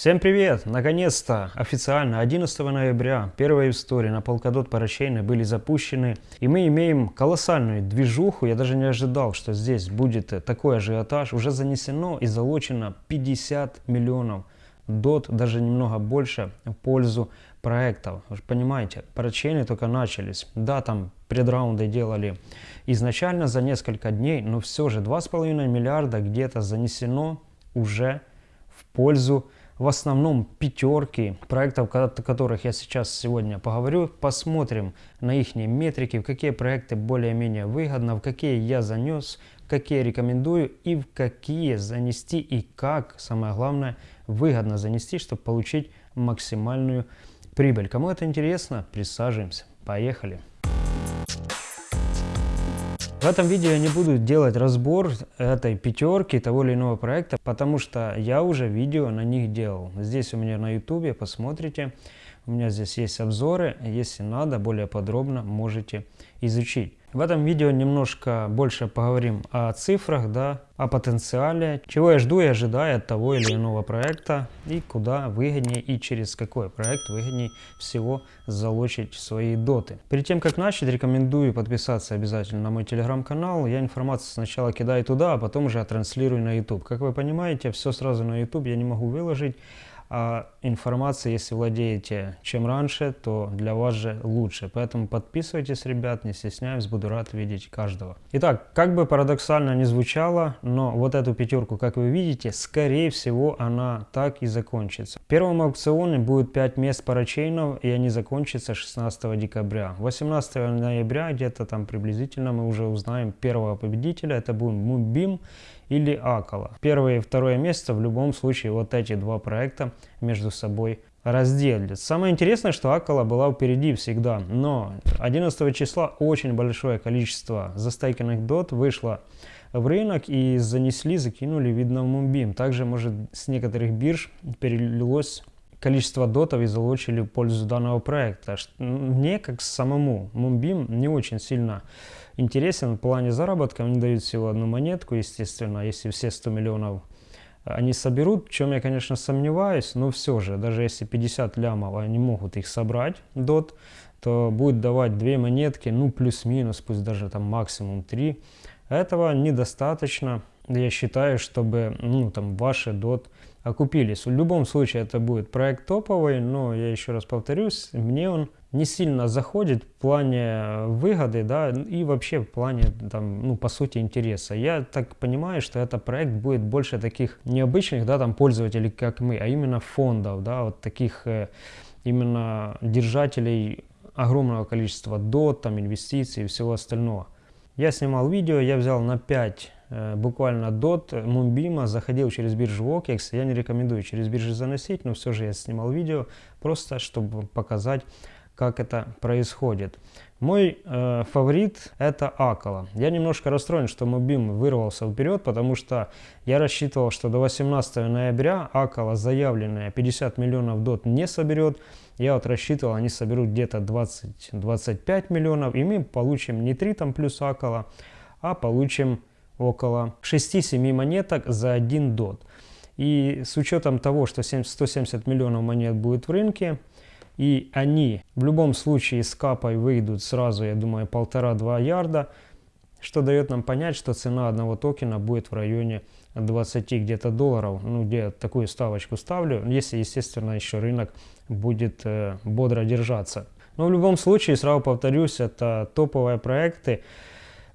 Всем привет! Наконец-то официально 11 ноября первые истории на Polkadot парачейны были запущены. И мы имеем колоссальную движуху. Я даже не ожидал, что здесь будет такой ажиотаж. Уже занесено и залочено 50 миллионов дот, даже немного больше в пользу проектов. Вы же понимаете, парачейны только начались. Да, там предраунды делали изначально за несколько дней, но все же 2,5 миллиарда где-то занесено уже в пользу в основном пятерки проектов, о которых я сейчас сегодня поговорю. Посмотрим на их метрики, в какие проекты более-менее выгодно, в какие я занес, какие рекомендую и в какие занести и как, самое главное, выгодно занести, чтобы получить максимальную прибыль. Кому это интересно, присаживаемся. Поехали! В этом видео я не буду делать разбор этой пятерки того или иного проекта, потому что я уже видео на них делал. Здесь у меня на YouTube, посмотрите. У меня здесь есть обзоры, если надо, более подробно можете изучить. В этом видео немножко больше поговорим о цифрах, да, о потенциале, чего я жду и ожидаю от того или иного проекта и куда выгоднее и через какой проект выгоднее всего залочить свои доты. Перед тем как начать, рекомендую подписаться обязательно на мой телеграм-канал. Я информацию сначала кидаю туда, а потом уже транслирую на YouTube. Как вы понимаете, все сразу на YouTube я не могу выложить а информация, если владеете чем раньше, то для вас же лучше. Поэтому подписывайтесь, ребят, не стесняюсь, буду рад видеть каждого. Итак, как бы парадоксально не звучало, но вот эту пятерку, как вы видите, скорее всего она так и закончится. В первом аукционе будет 5 мест парачейнов, и они закончатся 16 декабря. 18 ноября, где-то там приблизительно, мы уже узнаем первого победителя, это будет Мубим или Акала. Первое и второе место в любом случае вот эти два проекта между собой разделят. Самое интересное, что Акала была впереди всегда, но 11 числа очень большое количество застейканных дот вышло в рынок и занесли, закинули, видно, в Мумбим. Также, может, с некоторых бирж перелилось количество дотов и залочили пользу данного проекта. Мне, как самому Мумбим, не очень сильно интересен в плане заработка. Они дают всего одну монетку, естественно, если все 100 миллионов они соберут, в чем я, конечно, сомневаюсь, но все же, даже если 50 лямов они могут их собрать, дот, то будет давать две монетки, ну плюс-минус, пусть даже там максимум 3. Этого недостаточно, я считаю, чтобы ну, там, ваши дот окупились. В любом случае это будет проект топовый, но я еще раз повторюсь, мне он не сильно заходит в плане выгоды, да, и вообще в плане, там, ну, по сути, интереса. Я так понимаю, что это проект будет больше таких необычных, да, там, пользователей, как мы, а именно фондов, да, вот таких э, именно держателей огромного количества дот, там, инвестиций и всего остального. Я снимал видео, я взял на 5 э, буквально дот Мумбима, заходил через биржу OKEX. Я не рекомендую через биржу заносить, но все же я снимал видео, просто чтобы показать, как это происходит. Мой э, фаворит это Акала. Я немножко расстроен, что Мобим вырвался вперед, потому что я рассчитывал, что до 18 ноября Акала заявленная 50 миллионов дот не соберет. Я вот рассчитывал, они соберут где-то 20-25 миллионов, и мы получим не 3 там плюс Акала, а получим около 6-7 монеток за один дот. И с учетом того, что 170 миллионов монет будет в рынке, и они в любом случае с капой выйдут сразу, я думаю, полтора-два ярда, что дает нам понять, что цена одного токена будет в районе 20 где-то долларов, ну где такую ставочку ставлю, если, естественно, еще рынок будет э, бодро держаться. Но в любом случае, сразу повторюсь, это топовые проекты,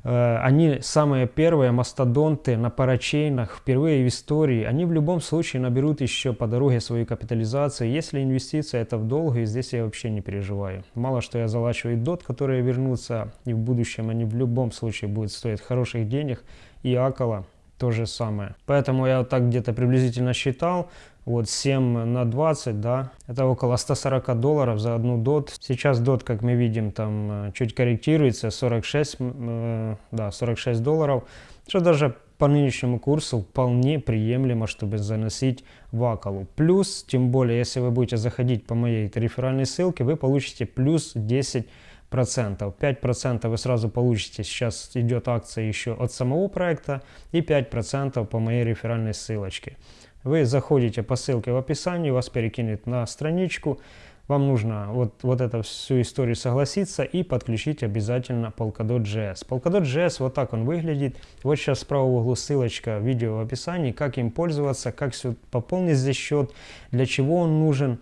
они самые первые мастодонты на парачейнах, впервые в истории. Они в любом случае наберут еще по дороге свою капитализацию. Если инвестиция это в долгую, здесь я вообще не переживаю. Мало что я залачиваю дот, которые вернутся, и в будущем они в любом случае будут стоить хороших денег. И Акала то же самое. Поэтому я вот так где-то приблизительно считал, вот 7 на 20, да, это около 140 долларов за одну дот. Сейчас дот, как мы видим, там э, чуть корректируется, 46, э, да, 46 долларов, что даже по нынешнему курсу вполне приемлемо, чтобы заносить в Акалу. Плюс, тем более, если вы будете заходить по моей реферальной ссылке, вы получите плюс 10 процентов. 5 процентов вы сразу получите, сейчас идет акция еще от самого проекта, и 5 процентов по моей реферальной ссылочке. Вы заходите по ссылке в описании, вас перекинет на страничку, вам нужно вот, вот эту всю историю согласиться и подключить обязательно Polkadot.js. Polkadot.js, вот так он выглядит. Вот сейчас справа в углу ссылочка, видео в описании, как им пользоваться, как все пополнить здесь счет, для чего он нужен.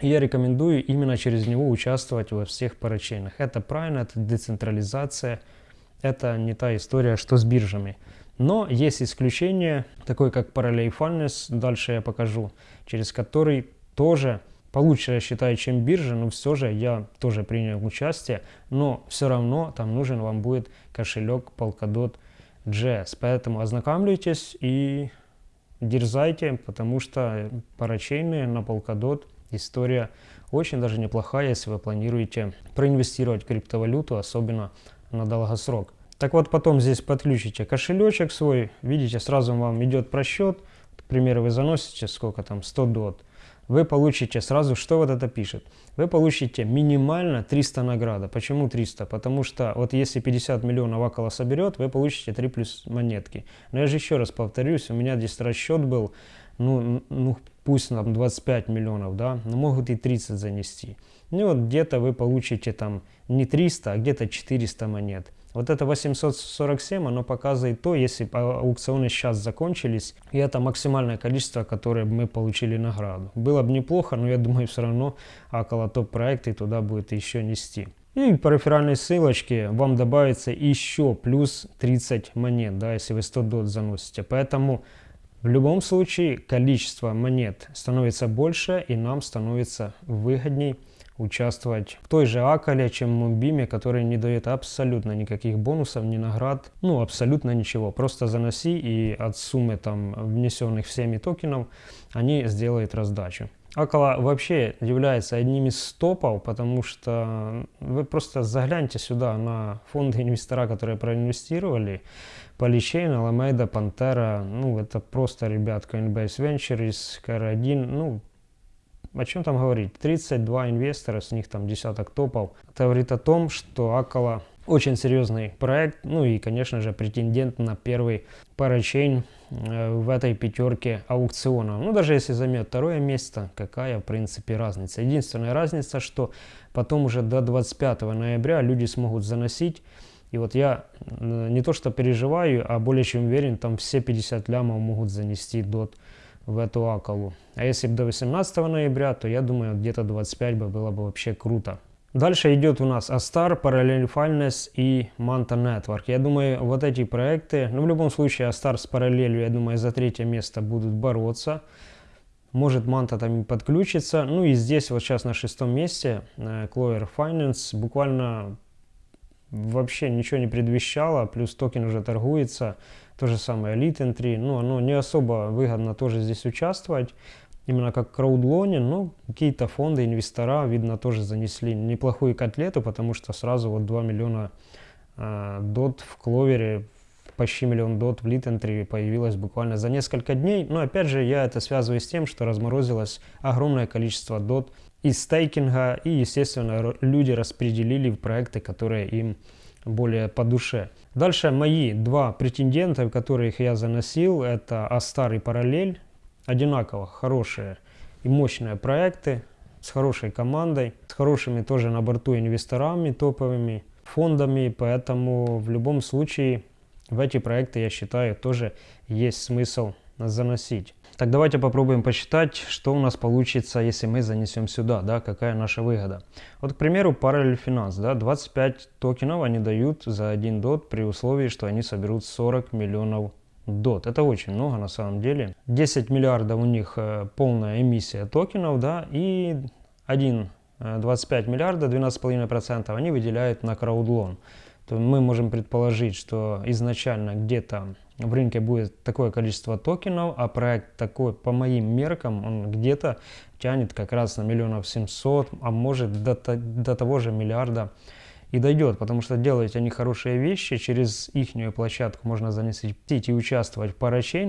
Я рекомендую именно через него участвовать во всех парачейнах. Это правильно, это децентрализация, это не та история, что с биржами. Но есть исключение, такое как Finance, дальше я покажу, через который тоже получше, я считаю, чем биржа, но все же я тоже принял участие, но все равно там нужен вам будет кошелек Polkadot.js. Поэтому ознакомьтесь и дерзайте, потому что парачейные на Polkadot история очень даже неплохая, если вы планируете проинвестировать в криптовалюту, особенно на долгосрок. Так вот, потом здесь подключите кошелечек свой, видите, сразу вам идет просчет, к примеру, вы заносите сколько там, 100 дот, вы получите сразу, что вот это пишет? Вы получите минимально 300 награда. Почему 300? Потому что вот если 50 миллионов около соберет, вы получите 3 плюс монетки. Но я же еще раз повторюсь, у меня здесь расчет был, ну, ну пусть там 25 миллионов, да, но могут и 30 занести. Ну вот где-то вы получите там не 300, а где-то 400 монет. Вот это 847, оно показывает то, если аукционы сейчас закончились, и это максимальное количество, которое мы получили награду. Было бы неплохо, но я думаю, все равно около топ-проекта и туда будет еще нести. И по реферальной ссылочке вам добавится еще плюс 30 монет, да, если вы 100 дот заносите. Поэтому в любом случае количество монет становится больше и нам становится выгодней участвовать в той же Акале, чем в Мумбиме, который не дает абсолютно никаких бонусов, ни наград, ну абсолютно ничего. Просто заноси и от суммы там внесенных всеми токенов они сделают раздачу. Акала вообще является одним из топов, потому что вы просто загляньте сюда на фонды инвестора, которые проинвестировали. Polychain, Alameda, Pantera, ну это просто, ребят, Coinbase Ventures, KR1, ну о чем там говорить? 32 инвестора, с них там десяток топов. Это говорит о том, что Акала очень серьезный проект, ну и, конечно же, претендент на первый парачейн э, в этой пятерке аукциона. Ну, даже если займет второе место, какая, в принципе, разница? Единственная разница, что потом уже до 25 ноября люди смогут заносить и вот я не то что переживаю, а более чем уверен, там все 50 лямов могут занести дот в эту акалу. А если бы до 18 ноября, то я думаю, где-то 25 бы было бы вообще круто. Дальше идет у нас Astar, Parallel Finance и Manta Network. Я думаю, вот эти проекты, ну в любом случае Astar с параллелью, я думаю, за третье место будут бороться. Может Manta там и подключится. Ну и здесь вот сейчас на шестом месте э, Clover Finance буквально вообще ничего не предвещало, плюс токен уже торгуется. То же самое Elite Entry, ну, оно не особо выгодно тоже здесь участвовать, именно как краудлоне, но какие-то фонды, инвестора, видно, тоже занесли неплохую котлету, потому что сразу вот 2 миллиона э, дот в кловере, почти миллион дот в Литентри появилось буквально за несколько дней. Но опять же, я это связываю с тем, что разморозилось огромное количество дот из стейкинга, и, естественно, люди распределили в проекты, которые им более по душе. Дальше мои два претендента, которых я заносил, это Астар и Параллель. Одинаково хорошие и мощные проекты с хорошей командой, с хорошими тоже на борту инвесторами топовыми, фондами, поэтому в любом случае в эти проекты, я считаю, тоже есть смысл заносить. Так давайте попробуем посчитать, что у нас получится, если мы занесем сюда, да, какая наша выгода. Вот, к примеру, Parallel Finance, да, 25 токенов они дают за 1 дот при условии, что они соберут 40 миллионов дот. Это очень много на самом деле. 10 миллиардов у них э, полная эмиссия токенов, да, и 1 25 э, миллиарда, 12,5% они выделяют на краудлон. То мы можем предположить, что изначально где-то в рынке будет такое количество токенов, а проект такой, по моим меркам, он где-то тянет как раз на миллионов семьсот, а может до, до того же миллиарда и дойдет, потому что делают они хорошие вещи, через их площадку можно занести и участвовать в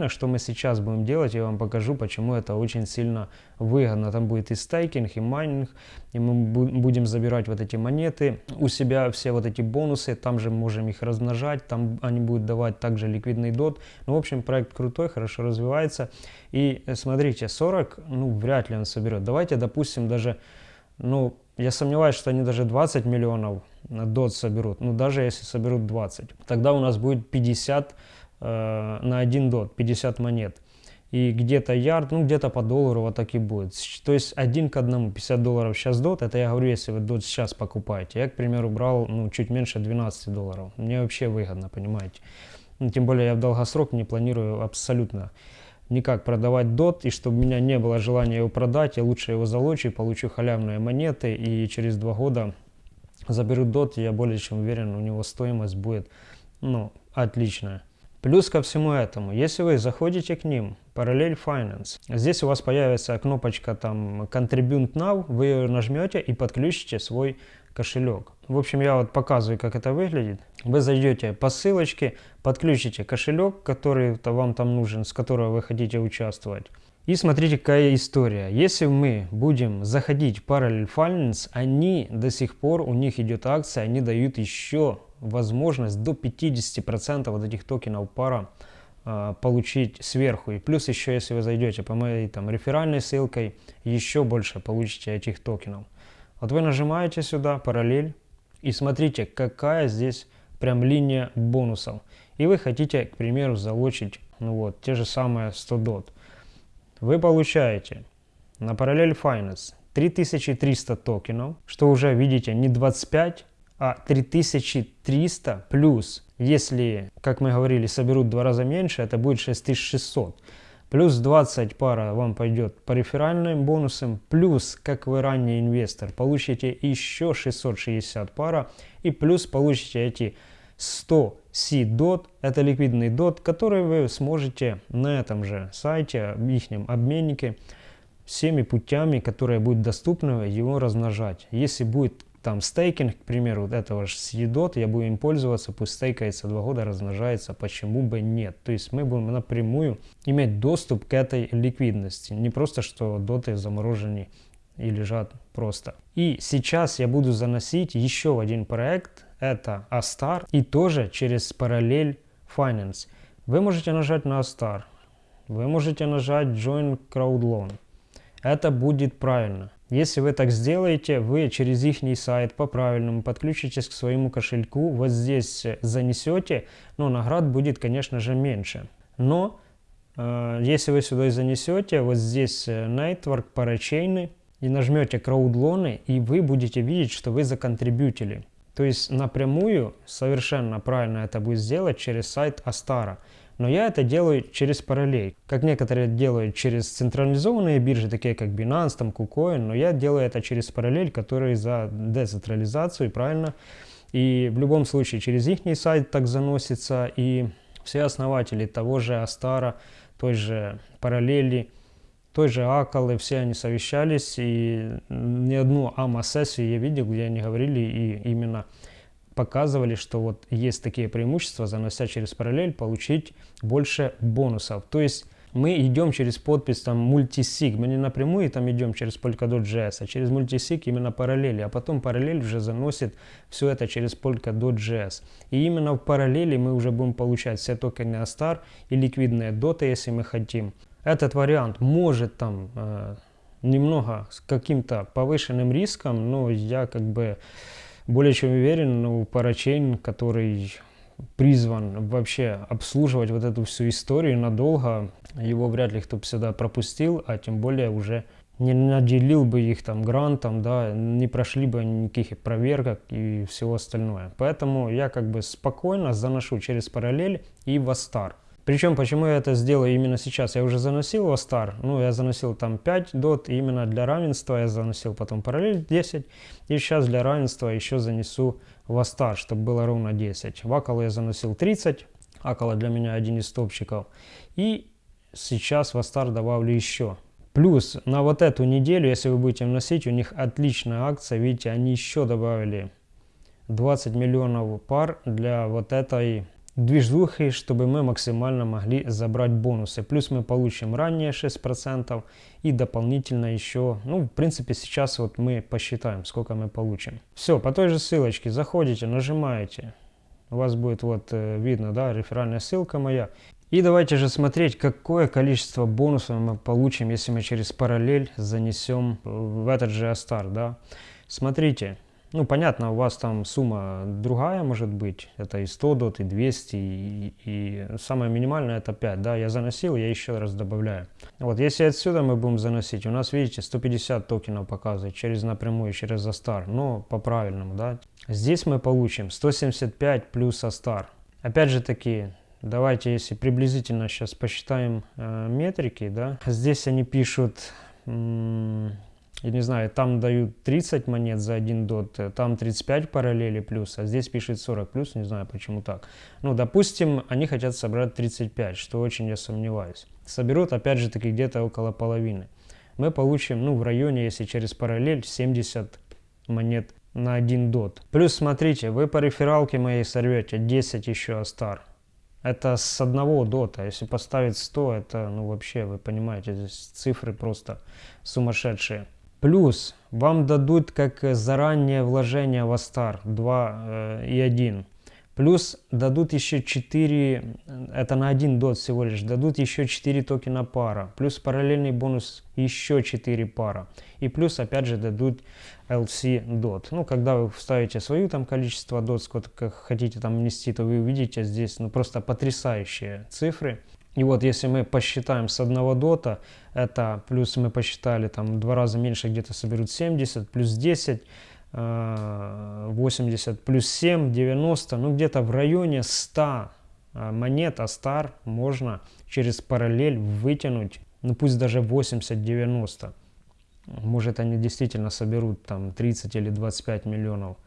что мы сейчас будем делать, я вам покажу, почему это очень сильно выгодно. Там будет и стейкинг, и майнинг, и мы будем забирать вот эти монеты у себя, все вот эти бонусы, там же можем их размножать, там они будут давать также ликвидный дот. Ну, в общем, проект крутой, хорошо развивается. И э, смотрите, 40, ну, вряд ли он соберет. Давайте, допустим, даже, ну, я сомневаюсь, что они даже 20 миллионов дот соберут. Ну, даже если соберут 20. Тогда у нас будет 50 э, на 1 дот, 50 монет. И где-то ярд, ну, где-то по доллару вот так и будет. То есть один к одному, 50 долларов сейчас дот. Это я говорю, если вы дот сейчас покупаете. Я, к примеру, брал, ну, чуть меньше 12 долларов. Мне вообще выгодно, понимаете. Ну, тем более я в долгосрок не планирую абсолютно никак продавать дот, и чтобы у меня не было желания его продать, я лучше его залочу, получу халявные монеты, и через два года заберу дот, я более чем уверен, у него стоимость будет, ну, отличная. Плюс ко всему этому, если вы заходите к ним, Parallel Finance, здесь у вас появится кнопочка там Contribute Now, вы ее нажмете и подключите свой кошелек. В общем, я вот показываю, как это выглядит. Вы зайдете по ссылочке, подключите кошелек, который -то вам там нужен, с которого вы хотите участвовать. И смотрите, какая история. Если мы будем заходить в Parallel Finance, они до сих пор, у них идет акция, они дают еще возможность до 50% вот этих токенов пара э, получить сверху. И плюс еще, если вы зайдете по моей там реферальной ссылкой, еще больше получите этих токенов. Вот вы нажимаете сюда параллель и смотрите, какая здесь прям линия бонусов. И вы хотите, к примеру, залочить ну вот, те же самые 100 дот. Вы получаете на параллель Finance 3300 токенов, что уже, видите, не 25, а 3300 плюс, если, как мы говорили, соберут в два раза меньше, это будет 6600. Плюс 20 пара вам пойдет по реферальным бонусам. Плюс, как вы ранний инвестор, получите еще 660 пара. И плюс получите эти 100 C-DOT. Это ликвидный DOT, который вы сможете на этом же сайте, их обменнике, всеми путями, которые будут доступны, его размножать. Если будет там стейкинг, к примеру, вот этого же съедот, я буду им пользоваться, пусть стейкается два года, размножается, почему бы нет. То есть мы будем напрямую иметь доступ к этой ликвидности, не просто, что доты заморожены и лежат просто. И сейчас я буду заносить еще один проект, это Astar, и тоже через параллель Finance. Вы можете нажать на Astar, вы можете нажать Join Crowd Loan. Это будет правильно. Если вы так сделаете, вы через их сайт по-правильному подключитесь к своему кошельку, вот здесь занесете, но наград будет, конечно же, меньше. Но э, если вы сюда занесете, вот здесь э, Network, парачейны, и нажмете краудлоны, и вы будете видеть, что вы законтрибьютили. То есть напрямую совершенно правильно это будет сделать через сайт Астара. Но я это делаю через параллель. Как некоторые делают через централизованные биржи, такие как Binance, там, KuCoin, но я делаю это через параллель, который за децентрализацию, правильно? И в любом случае через их сайт так заносится, и все основатели того же Астара, той же параллели, той же Акалы, все они совещались, и ни одну АМА-сессию я видел, где они говорили и именно показывали, что вот есть такие преимущества, занося через параллель, получить больше бонусов. То есть мы идем через подпись там мультисиг, мы не напрямую там идем через Polkadot.js, а через мультисиг именно параллели, а потом параллель уже заносит все это через Polkadot.js. И именно в параллели мы уже будем получать все токены Astar и ликвидные доты, если мы хотим. Этот вариант может там э, немного с каким-то повышенным риском, но я как бы более чем уверен, ну, парачейн, который призван вообще обслуживать вот эту всю историю надолго, его вряд ли кто бы сюда пропустил, а тем более уже не наделил бы их там грантом, да, не прошли бы никаких проверок и всего остальное. Поэтому я как бы спокойно заношу через параллель и в Астар. Причем, почему я это сделаю именно сейчас? Я уже заносил его стар, ну, я заносил там 5 дот, именно для равенства я заносил потом параллель 10, и сейчас для равенства еще занесу в Астар, чтобы было ровно 10. В я заносил 30, Акала для меня один из топчиков, и сейчас в Астар добавлю еще. Плюс на вот эту неделю, если вы будете вносить, у них отличная акция, видите, они еще добавили 20 миллионов пар для вот этой движухи, чтобы мы максимально могли забрать бонусы. Плюс мы получим ранее 6% и дополнительно еще, ну, в принципе, сейчас вот мы посчитаем, сколько мы получим. Все, по той же ссылочке заходите, нажимаете. У вас будет вот э, видно, да, реферальная ссылка моя. И давайте же смотреть, какое количество бонусов мы получим, если мы через параллель занесем в этот же Астар, да. Смотрите, ну, понятно, у вас там сумма другая может быть, это и 100 дот, и 200, и, и самое минимальное это 5, да, я заносил, я еще раз добавляю. Вот, если отсюда мы будем заносить, у нас, видите, 150 токенов показывает через напрямую, через Астар, но по правильному, да. Здесь мы получим 175 плюс Астар. Опять же таки, давайте, если приблизительно сейчас посчитаем э, метрики, да, здесь они пишут я не знаю, там дают 30 монет за один дот, э, там 35 параллели плюс, а здесь пишет 40 плюс, не знаю почему так. Ну, допустим, они хотят собрать 35, что очень я сомневаюсь. Соберут, опять же таки, где-то около половины. Мы получим, ну, в районе, если через параллель, 70 монет на один дот. Плюс, смотрите, вы по рефералке моей сорвете 10 еще астар. Это с одного дота. Если поставить 100, это, ну, вообще, вы понимаете, здесь цифры просто сумасшедшие. Плюс вам дадут как заранее вложение в Астар 2 э, и 1. Плюс дадут еще 4, это на один дот всего лишь, дадут еще 4 токена пара. Плюс параллельный бонус еще 4 пара. И плюс опять же дадут LC дот. Ну, когда вы вставите свою там количество дот, сколько хотите там внести, то вы увидите здесь ну, просто потрясающие цифры. И вот если мы посчитаем с одного дота, это плюс мы посчитали там два раза меньше где-то соберут 70, плюс 10, 80, э, плюс 7, 90, ну где-то в районе 100 э, монет Астар можно через параллель вытянуть, ну пусть даже 80-90. Может они действительно соберут там 30 или 25 миллионов.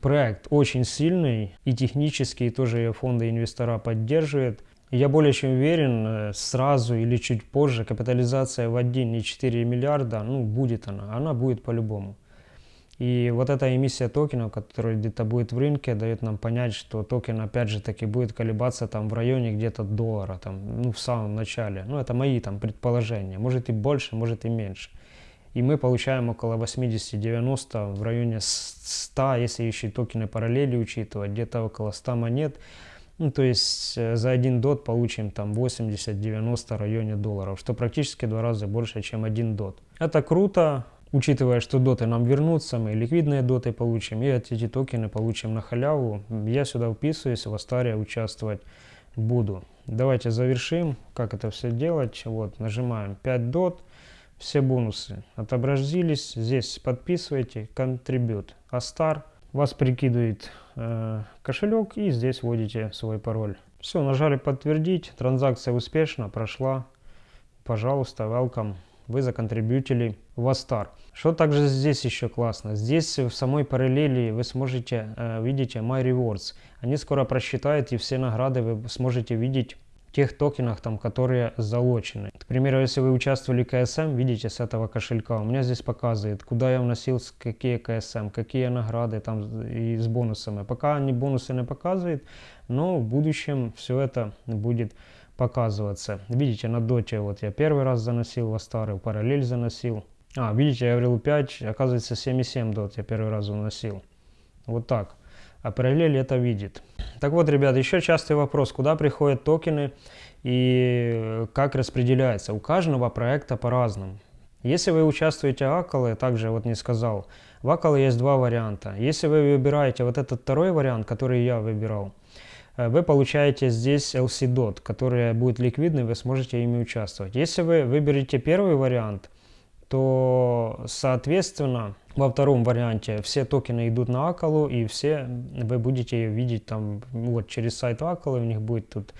Проект очень сильный и технически тоже фонды инвестора поддерживают. Я более чем уверен, э, сразу или чуть позже капитализация в 1,4 миллиарда, ну, будет она, она будет по-любому. И вот эта эмиссия токенов, которая где-то будет в рынке, дает нам понять, что токен опять же таки будет колебаться там в районе где-то доллара, там, ну в самом начале. Ну это мои там предположения, может и больше, может и меньше. И мы получаем около 80-90, в районе 100, если еще и токены параллели учитывать, где-то около 100 монет. Ну, то есть э, за один дот получим там 80-90 районе долларов, что практически два раза больше, чем один дот. Это круто, учитывая, что доты нам вернутся, мы ликвидные доты получим, и эти токены получим на халяву. Я сюда вписываюсь, в Астаре участвовать буду. Давайте завершим, как это все делать. Вот, нажимаем 5 дот, все бонусы отобразились. Здесь подписывайте, контрибют, Астар вас прикидывает э, кошелек и здесь вводите свой пароль. Все, нажали подтвердить, транзакция успешно прошла. Пожалуйста, welcome. Вы законтрибьютили в Астар. Что также здесь еще классно? Здесь в самой параллели вы сможете э, видите My Rewards. Они скоро просчитают и все награды вы сможете видеть тех токенах, там, которые залочены. К примеру, если вы участвовали в КСМ, видите с этого кошелька, у меня здесь показывает, куда я вносил, какие КСМ, какие награды там и с бонусами. Пока они бонусы не показывают, но в будущем все это будет показываться. Видите, на доте вот я первый раз заносил во старый, параллель заносил. А, видите, я говорил 5, оказывается 7,7 дот я первый раз вносил. Вот так а параллель это видит. Так вот, ребят, еще частый вопрос, куда приходят токены и как распределяется. У каждого проекта по-разному. Если вы участвуете в Аколе, также вот не сказал, в Аколе есть два варианта. Если вы выбираете вот этот второй вариант, который я выбирал, э, вы получаете здесь LC-DOT, который будет ликвидный, вы сможете ими участвовать. Если вы выберете первый вариант, то, соответственно, во втором варианте все токены идут на Акалу, и все вы будете ее видеть там вот через сайт Акалы, у них будет тут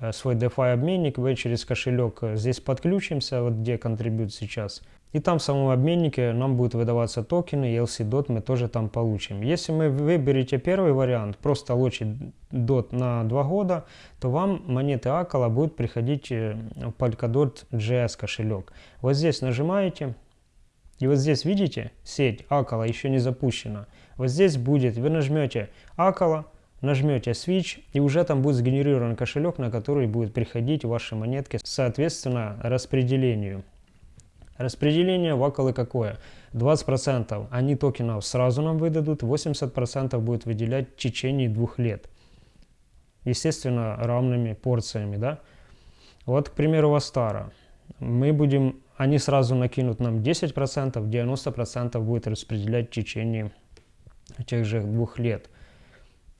э, свой DeFi обменник, вы через кошелек э, здесь подключимся, вот где контрибют сейчас. И там в самом обменнике нам будут выдаваться токены, и LC-DOT мы тоже там получим. Если мы выберете первый вариант, просто лочить DOT на 2 года, то вам монеты Акала будут приходить э, в Polkadot JS кошелек. Вот здесь нажимаете, И вот здесь, видите, сеть Акала еще не запущена. Вот здесь будет, вы нажмете Акала, нажмете Switch, и уже там будет сгенерирован кошелек, на который будет приходить ваши монетки, соответственно, распределению. Распределение в Акалы какое? 20% они токенов сразу нам выдадут, 80% будет выделять в течение двух лет. Естественно, равными порциями, да? Вот, к примеру, Астара. Мы будем, они сразу накинут нам 10%, 90% будет распределять в течение тех же двух лет.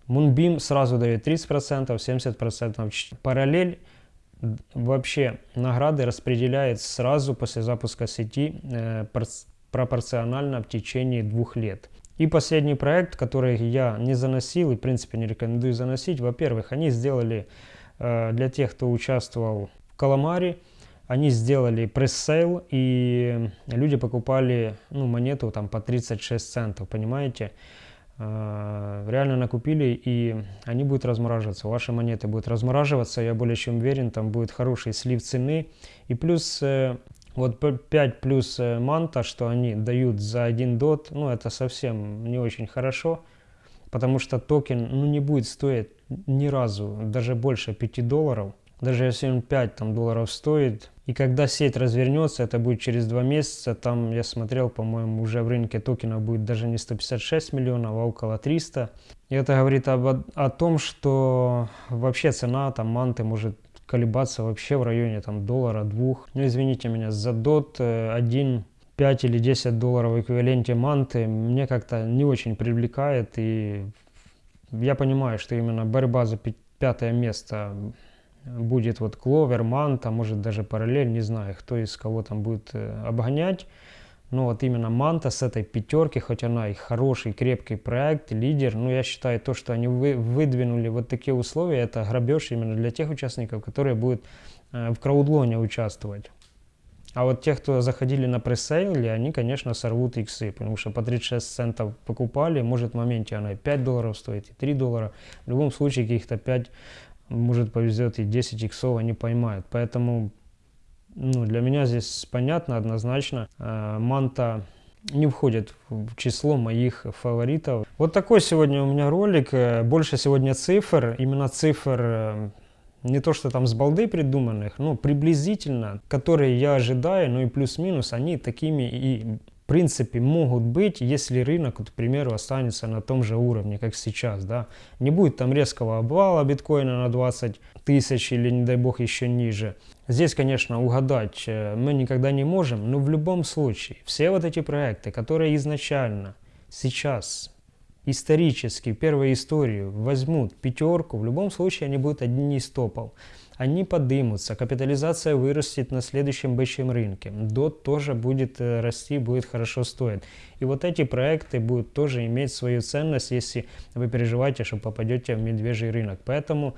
Moonbeam сразу дает 30%, 70%. Параллель вообще награды распределяет сразу после запуска сети э, пропорционально в течение двух лет. И последний проект, который я не заносил и в принципе не рекомендую заносить. Во-первых, они сделали э, для тех, кто участвовал в Каламаре, они сделали пресс-сейл, и люди покупали ну, монету там по 36 центов, понимаете? Э, реально накупили, и они будут размораживаться. Ваши монеты будут размораживаться, я более чем уверен, там будет хороший слив цены. И плюс э, вот 5 плюс э, манта, что они дают за один дот, ну это совсем не очень хорошо, потому что токен ну, не будет стоить ни разу, даже больше 5 долларов. Даже если он 5 там, долларов стоит, и когда сеть развернется, это будет через 2 месяца, там я смотрел, по-моему, уже в рынке токенов будет даже не 156 миллионов, а около 300. И это говорит об, о том, что вообще цена там манты может колебаться вообще в районе там доллара, двух. Ну, извините меня, за дот 1, 5 или 10 долларов в эквиваленте манты мне как-то не очень привлекает. И я понимаю, что именно борьба за пятое место будет вот Кловер, Манта, может даже параллель, не знаю, кто из кого там будет э, обгонять. Но вот именно Манта с этой пятерки, хоть она и хороший, крепкий проект, лидер, но я считаю то, что они вы, выдвинули вот такие условия, это грабеж именно для тех участников, которые будут э, в краудлоне участвовать. А вот те, кто заходили на пресейле, они, конечно, сорвут иксы, потому что по 36 центов покупали, может в моменте она и 5 долларов стоит, и 3 доллара. В любом случае каких-то 5, может повезет и 10 иксов они поймают. Поэтому ну, для меня здесь понятно однозначно. Э, манта не входит в число моих фаворитов. Вот такой сегодня у меня ролик. Э, больше сегодня цифр. Именно цифр э, не то, что там с балды придуманных, но приблизительно, которые я ожидаю, ну и плюс-минус, они такими и принципе могут быть, если рынок, к примеру, останется на том же уровне, как сейчас. Да? Не будет там резкого обвала биткоина на 20 тысяч или, не дай бог, еще ниже. Здесь, конечно, угадать э, мы никогда не можем, но в любом случае все вот эти проекты, которые изначально сейчас исторически, первую историю возьмут пятерку, в любом случае они будут одни из топов они подымутся, капитализация вырастет на следующем бычьем рынке. DOT тоже будет э, расти, будет хорошо стоить. И вот эти проекты будут тоже иметь свою ценность, если вы переживаете, что попадете в медвежий рынок. Поэтому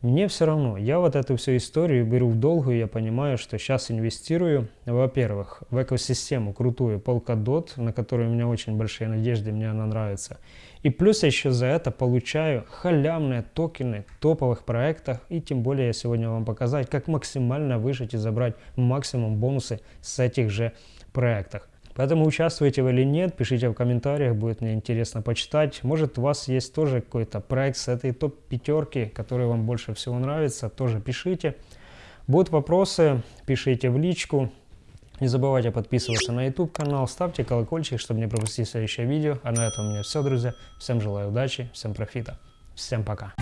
мне все равно, я вот эту всю историю беру в долгую, я понимаю, что сейчас инвестирую, во-первых, в экосистему крутую Polkadot, на которую у меня очень большие надежды, мне она нравится. И плюс я еще за это получаю халявные токены топовых проектах, и тем более я сегодня вам показать, как максимально выжить и забрать максимум бонусы с этих же проектах. Поэтому участвуете вы или нет, пишите в комментариях, будет мне интересно почитать. Может у вас есть тоже какой-то проект с этой топ-пятерки, который вам больше всего нравится, тоже пишите. Будут вопросы, пишите в личку. Не забывайте подписываться на YouTube канал, ставьте колокольчик, чтобы не пропустить следующее видео. А на этом у меня все, друзья. Всем желаю удачи, всем профита. Всем пока.